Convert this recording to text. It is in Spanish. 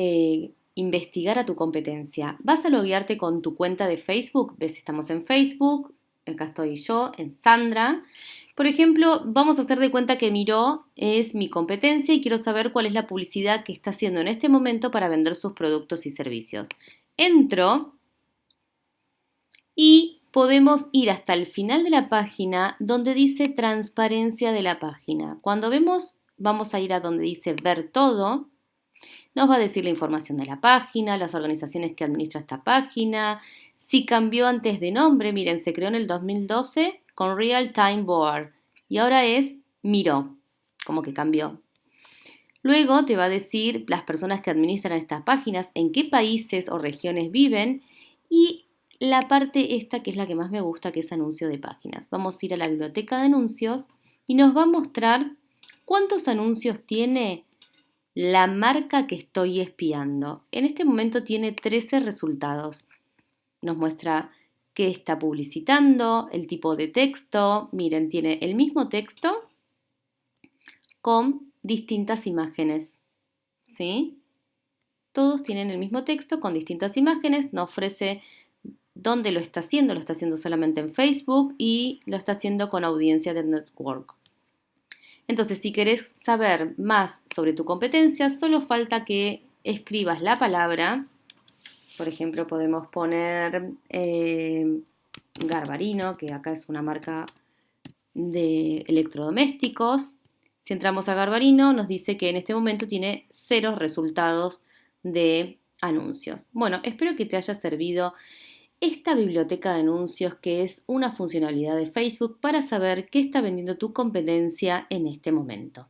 eh, investigar a tu competencia. Vas a loguearte con tu cuenta de Facebook. Ves, estamos en Facebook. Acá estoy yo, en Sandra. Por ejemplo, vamos a hacer de cuenta que Miró es mi competencia y quiero saber cuál es la publicidad que está haciendo en este momento para vender sus productos y servicios. Entro y podemos ir hasta el final de la página donde dice transparencia de la página. Cuando vemos, vamos a ir a donde dice ver todo. Nos va a decir la información de la página, las organizaciones que administra esta página, si cambió antes de nombre, miren, se creó en el 2012 con Real Time Board y ahora es Miro, como que cambió. Luego te va a decir las personas que administran estas páginas, en qué países o regiones viven y la parte esta que es la que más me gusta, que es anuncio de páginas. Vamos a ir a la biblioteca de anuncios y nos va a mostrar cuántos anuncios tiene la marca que estoy espiando. En este momento tiene 13 resultados. Nos muestra que está publicitando, el tipo de texto. Miren, tiene el mismo texto con distintas imágenes. ¿Sí? Todos tienen el mismo texto con distintas imágenes. Nos ofrece dónde lo está haciendo. Lo está haciendo solamente en Facebook y lo está haciendo con audiencia de network. Entonces, si querés saber más sobre tu competencia, solo falta que escribas la palabra por ejemplo, podemos poner eh, Garbarino, que acá es una marca de electrodomésticos. Si entramos a Garbarino, nos dice que en este momento tiene cero resultados de anuncios. Bueno, espero que te haya servido esta biblioteca de anuncios que es una funcionalidad de Facebook para saber qué está vendiendo tu competencia en este momento.